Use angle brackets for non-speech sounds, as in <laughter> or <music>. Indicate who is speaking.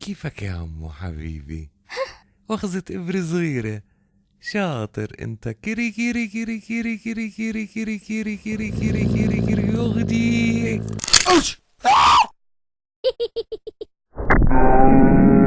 Speaker 1: كيفك يا عمو حبيبي؟ أخذت إبرة صغيرة شاطر انت كيري كيري كيري كيري كيري كيري كيري كيري كيري كيري كيري Ouch! Ah! <laughs>